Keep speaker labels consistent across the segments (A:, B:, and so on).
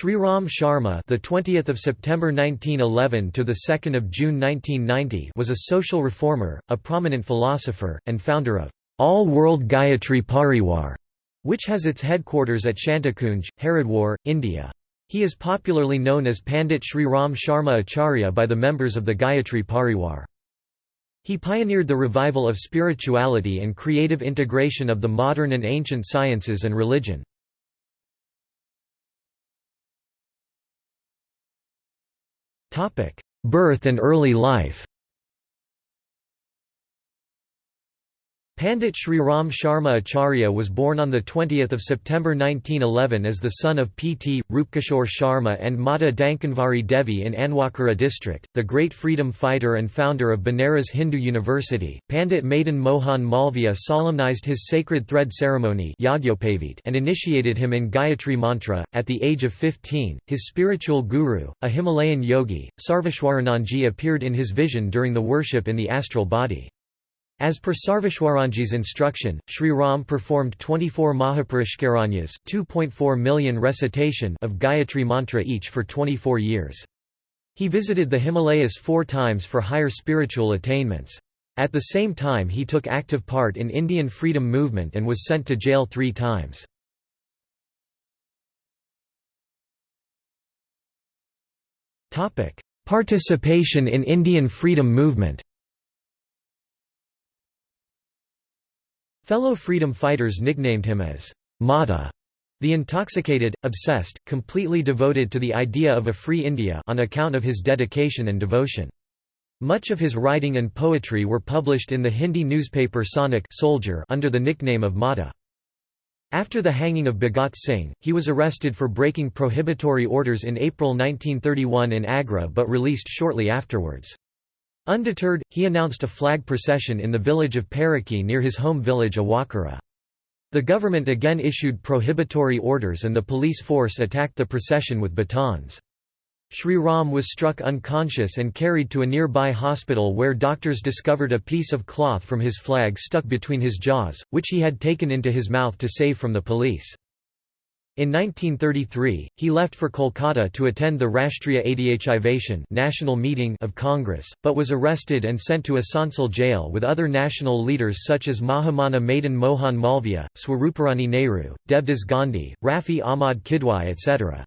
A: Sri Ram Sharma, the 20th of September 1911 to the 2nd of June 1990, was a social reformer, a prominent philosopher, and founder of All World Gayatri Pariwar, which has its headquarters at Shantikunj, Haridwar, India. He is popularly known as Pandit Sri Ram Sharma Acharya by the members of the Gayatri Pariwar. He pioneered the revival of spirituality and creative integration of the modern and ancient sciences and religion. Birth and early life Pandit Sri Ram Sharma Acharya was born on 20 September 1911 as the son of P.T. Rupkishore Sharma and Mata Dankanvari Devi in Anwakara district, the great freedom fighter and founder of Banaras Hindu University. Pandit Madan Mohan Malviya solemnized his sacred thread ceremony and initiated him in Gayatri Mantra. At the age of 15, his spiritual guru, a Himalayan yogi, Sarveshwaranandji appeared in his vision during the worship in the astral body. As per Sarveshwaranandji's instruction, Sri Ram performed 24 Mahaparishkaranyas 2.4 million recitation of Gayatri Mantra each for 24 years. He visited the Himalayas four times for higher spiritual attainments. At the same time he took active part in Indian freedom movement and was sent to jail three times. Participation in Indian freedom movement Fellow freedom fighters nicknamed him as Matta, the intoxicated, obsessed, completely devoted to the idea of a free India on account of his dedication and devotion. Much of his writing and poetry were published in the Hindi newspaper Sainik Soldier under the nickname of Matta. After the hanging of Bhagat Singh, he was arrested for breaking prohibitory orders in April 1931 in Agra but released shortly afterwards. Undeterred, he announced a flag procession in the village of Paraki near his home village Awakara. The government again issued prohibitory orders and the police force attacked the procession with batons. Sri Ram was struck unconscious and carried to a nearby hospital where doctors discovered a piece of cloth from his flag stuck between his jaws, which he had taken into his mouth to save from the police. In 1933, he left for Kolkata to attend the Rashtriya Adhyachavation national meeting of Congress, but was arrested and sent to Asansol jail with other national leaders such as Mahamana Madan Mohan Malviya, Swaruparani Nehru, Debdas Gandhi, Rafi Ahmad Kidwai etc.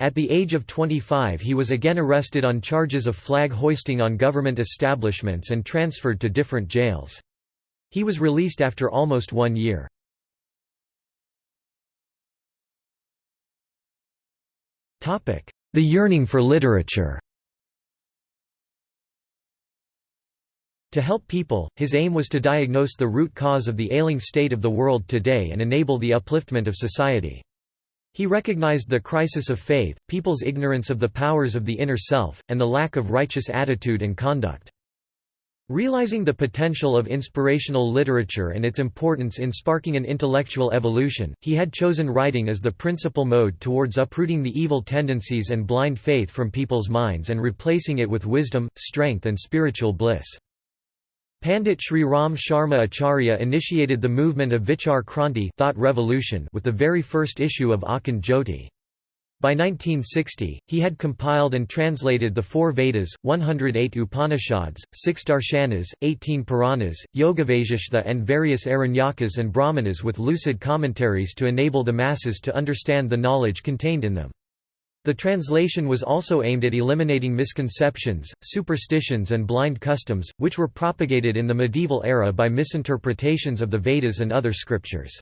A: At the age of 25 he was again arrested on charges of flag hoisting on government establishments and transferred to different jails. He was released after almost one year. The yearning for literature To help people, his aim was to diagnose the root cause of the ailing state of the world today and enable the upliftment of society. He recognized the crisis of faith, people's ignorance of the powers of the inner self, and the lack of righteous attitude and conduct. Realizing the potential of inspirational literature and its importance in sparking an intellectual evolution, he had chosen writing as the principal mode towards uprooting the evil tendencies and blind faith from people's minds and replacing it with wisdom, strength and spiritual bliss. Pandit Sri Ram Sharma Acharya initiated the movement of Vichar Kranti thought revolution with the very first issue of Akhand Jyoti. By 1960, he had compiled and translated the four Vedas, 108 Upanishads, six Darshanas, 18 Puranas, Yogavasishta and various Aranyakas and Brahmanas with lucid commentaries to enable the masses to understand the knowledge contained in them. The translation was also aimed at eliminating misconceptions, superstitions and blind customs, which were propagated in the medieval era by misinterpretations of the Vedas and other scriptures.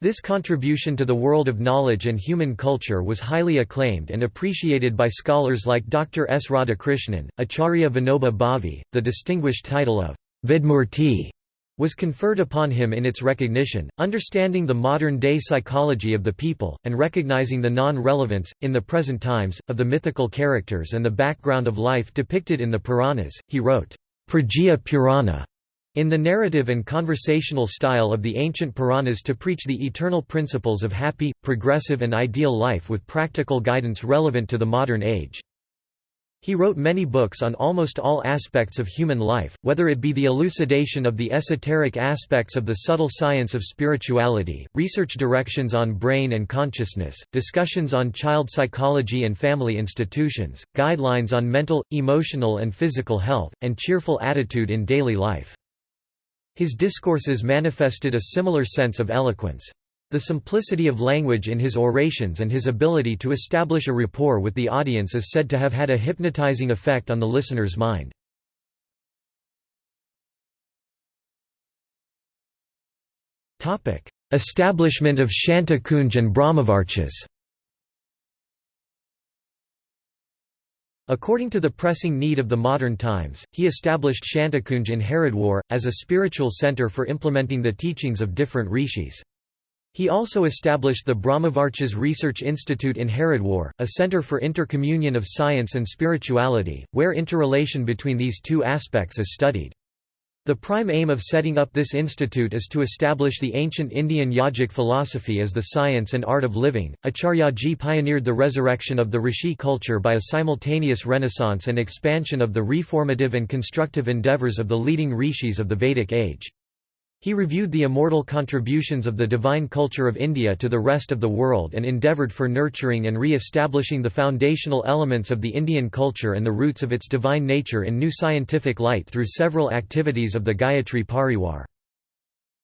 A: This contribution to the world of knowledge and human culture was highly acclaimed and appreciated by scholars like Dr. S. Radhakrishnan, Acharya Vinoba Bhave. The distinguished title of Vedmurti was conferred upon him in its recognition, understanding the modern-day psychology of the people, and recognizing the non-relevance, in the present times, of the mythical characters and the background of life depicted in the Puranas. He wrote, Pragya Purana, in the narrative and conversational style of the ancient Puranas to preach the eternal principles of happy, progressive and ideal life with practical guidance relevant to the modern age. He wrote many books on almost all aspects of human life, whether it be the elucidation of the esoteric aspects of the subtle science of spirituality, research directions on brain and consciousness, discussions on child psychology and family institutions, guidelines on mental, emotional and physical health, and cheerful attitude in daily life. His discourses manifested a similar sense of eloquence. The simplicity of language in his orations and his ability to establish a rapport with the audience is said to have had a hypnotizing effect on the listener's mind. Establishment of Shanti Kunj and Brahmavarchas According to the pressing need of the modern times, he established Shantikunj in Haridwar, as a spiritual center for implementing the teachings of different rishis. He also established the Brahmavarchas Research Institute in Haridwar, a center for intercommunion of science and spirituality, where interrelation between these two aspects is studied. The prime aim of setting up this institute is to establish the ancient Indian yogic philosophy as the science and art of living. Acharyaji pioneered the resurrection of the Rishi culture by a simultaneous renaissance and expansion of the reformative and constructive endeavors of the leading rishis of the Vedic age. He reviewed the immortal contributions of the divine culture of India to the rest of the world and endeavoured for nurturing and re-establishing the foundational elements of the Indian culture and the roots of its divine nature in new scientific light through several activities of the Gayatri Parivar.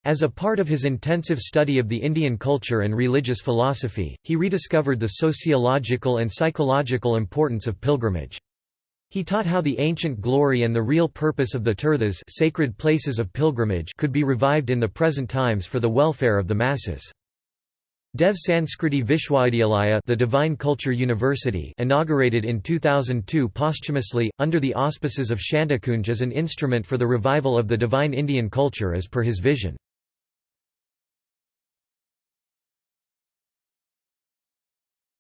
A: As a part of his intensive study of the Indian culture and religious philosophy, he rediscovered the sociological and psychological importance of pilgrimage. He taught how the ancient glory and the real purpose of the tirthas sacred places of pilgrimage could be revived in the present times for the welfare of the masses. Dev Sanskriti Vishwavidyalaya the Divine Culture University inaugurated in 2002 posthumously, under the auspices of Shantikunj as an instrument for the revival of the divine Indian culture as per his vision.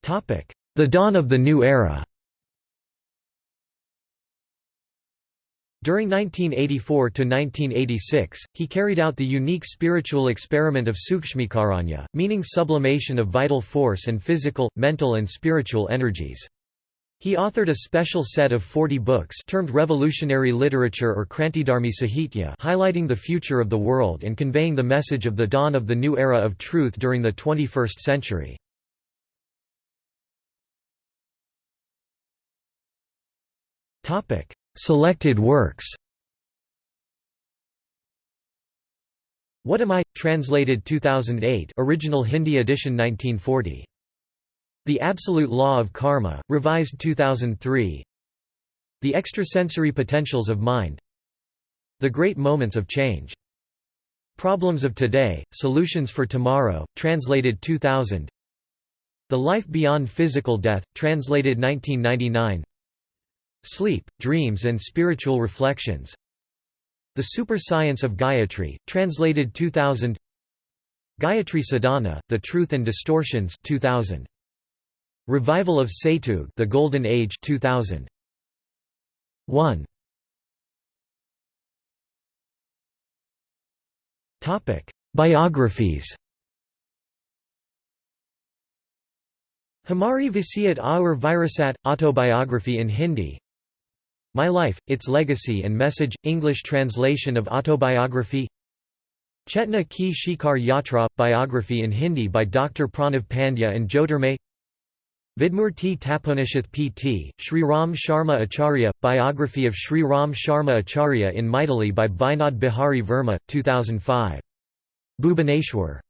A: The dawn of the new era During 1984–1986, he carried out the unique spiritual experiment of sukshmikaranya, meaning sublimation of vital force and physical, mental and spiritual energies. He authored a special set of 40 books termed revolutionary literature or Krantidharmi Sahitya highlighting the future of the world and conveying the message of the dawn of the new era of truth during the 21st century. Selected works What Am I? Translated 2008 original Hindi edition 1940. The Absolute Law of Karma, revised 2003 The Extrasensory Potentials of Mind The Great Moments of Change. Problems of Today, Solutions for Tomorrow, translated 2000 The Life Beyond Physical Death, translated 1999 Sleep, Dreams and Spiritual Reflections The Super Science of Gayatri, translated 2000 Gayatri Sadhana, The Truth and Distortions 2000. Revival of Satyug The Golden Age 2000. 1. Topic: Biographies. Hamari Vasiyat Aur Virasat autobiography in Hindi my Life, Its Legacy and Message, English translation of autobiography Chetna Ki Shikhar Yatra, biography in Hindi by Dr. Pranav Pandya and Jyotirmay Vedmurti Taponishtha P.T., Sri Ram Sharma Acharya, biography of Sri Ram Sharma Acharya in Maithili by Binod Bihari Verma, 2005. Bhubaneswar